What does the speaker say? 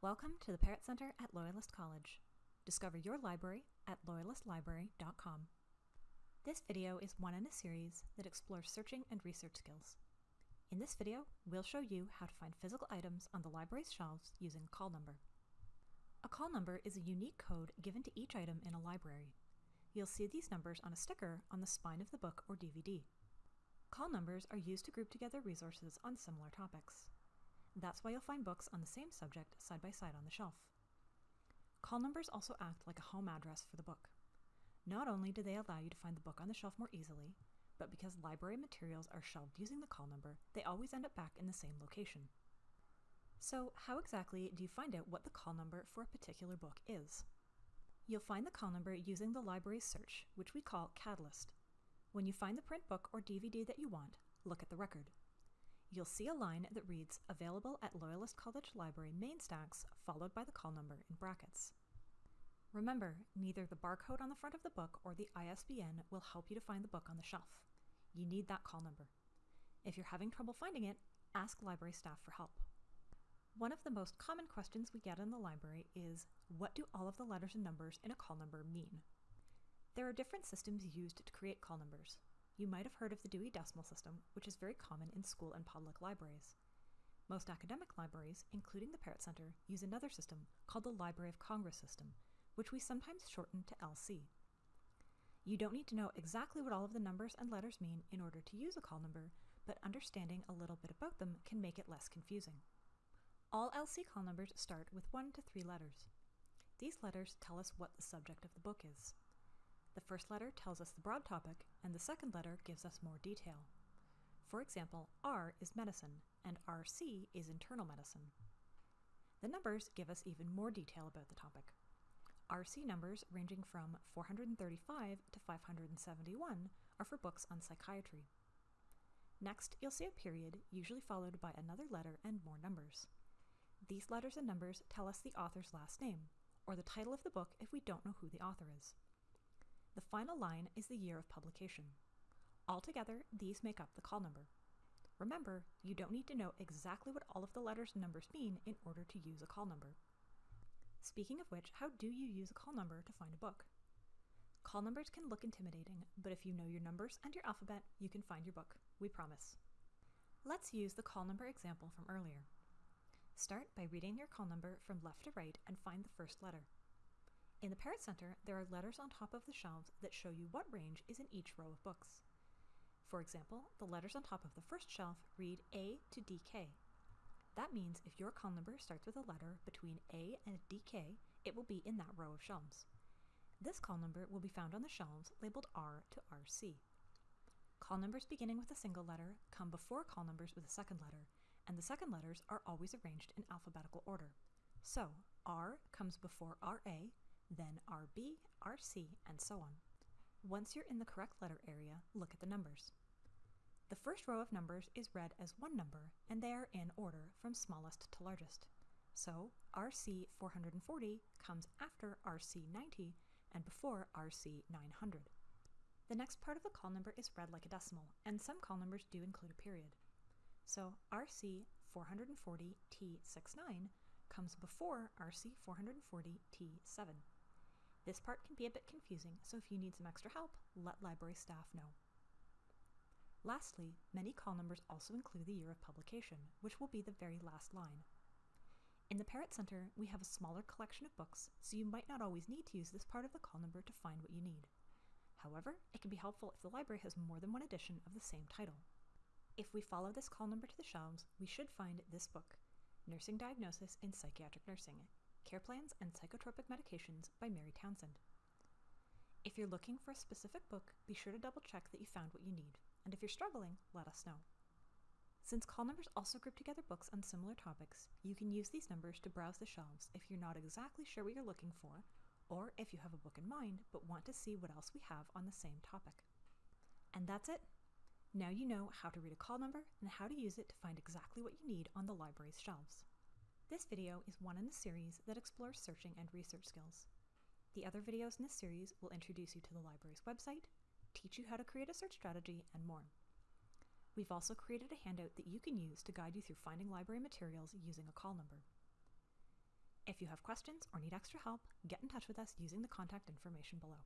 Welcome to the Parrott Center at Loyalist College. Discover your library at loyalistlibrary.com. This video is one in a series that explores searching and research skills. In this video, we'll show you how to find physical items on the library's shelves using a call number. A call number is a unique code given to each item in a library. You'll see these numbers on a sticker on the spine of the book or DVD. Call numbers are used to group together resources on similar topics. That's why you'll find books on the same subject side by side on the shelf. Call numbers also act like a home address for the book. Not only do they allow you to find the book on the shelf more easily, but because library materials are shelved using the call number, they always end up back in the same location. So how exactly do you find out what the call number for a particular book is? You'll find the call number using the library's search, which we call Catalyst. When you find the print book or DVD that you want, look at the record you'll see a line that reads Available at Loyalist College Library main stacks, followed by the call number in brackets. Remember, neither the barcode on the front of the book or the ISBN will help you to find the book on the shelf. You need that call number. If you're having trouble finding it, ask library staff for help. One of the most common questions we get in the library is, what do all of the letters and numbers in a call number mean? There are different systems used to create call numbers. You might have heard of the Dewey Decimal System, which is very common in school and public libraries. Most academic libraries, including the Parrott Center, use another system called the Library of Congress system, which we sometimes shorten to LC. You don't need to know exactly what all of the numbers and letters mean in order to use a call number, but understanding a little bit about them can make it less confusing. All LC call numbers start with one to three letters. These letters tell us what the subject of the book is. The first letter tells us the broad topic, and the second letter gives us more detail. For example, R is medicine, and RC is internal medicine. The numbers give us even more detail about the topic. RC numbers ranging from 435 to 571 are for books on psychiatry. Next, you'll see a period, usually followed by another letter and more numbers. These letters and numbers tell us the author's last name, or the title of the book if we don't know who the author is. The final line is the year of publication. Altogether, these make up the call number. Remember, you don't need to know exactly what all of the letters and numbers mean in order to use a call number. Speaking of which, how do you use a call number to find a book? Call numbers can look intimidating, but if you know your numbers and your alphabet, you can find your book. We promise. Let's use the call number example from earlier. Start by reading your call number from left to right and find the first letter. In the Parrott Center, there are letters on top of the shelves that show you what range is in each row of books. For example, the letters on top of the first shelf read A to DK. That means if your call number starts with a letter between A and DK, it will be in that row of shelves. This call number will be found on the shelves labeled R to RC. Call numbers beginning with a single letter come before call numbers with a second letter, and the second letters are always arranged in alphabetical order. So, R comes before RA, then RB, RC, and so on. Once you're in the correct letter area, look at the numbers. The first row of numbers is read as one number, and they are in order from smallest to largest. So RC 440 comes after RC 90 and before RC 900. The next part of the call number is read like a decimal, and some call numbers do include a period. So RC 440 T69 comes before RC 440 T7. This part can be a bit confusing, so if you need some extra help, let library staff know. Lastly, many call numbers also include the year of publication, which will be the very last line. In the Parrott Center, we have a smaller collection of books, so you might not always need to use this part of the call number to find what you need. However, it can be helpful if the library has more than one edition of the same title. If we follow this call number to the shelves, we should find this book, Nursing Diagnosis in Psychiatric Nursing, Care Plans and Psychotropic Medications by Mary Townsend. If you're looking for a specific book, be sure to double check that you found what you need, and if you're struggling, let us know. Since call numbers also group together books on similar topics, you can use these numbers to browse the shelves if you're not exactly sure what you're looking for, or if you have a book in mind but want to see what else we have on the same topic. And that's it! Now you know how to read a call number and how to use it to find exactly what you need on the library's shelves. This video is one in the series that explores searching and research skills. The other videos in this series will introduce you to the library's website, teach you how to create a search strategy, and more. We've also created a handout that you can use to guide you through finding library materials using a call number. If you have questions or need extra help, get in touch with us using the contact information below.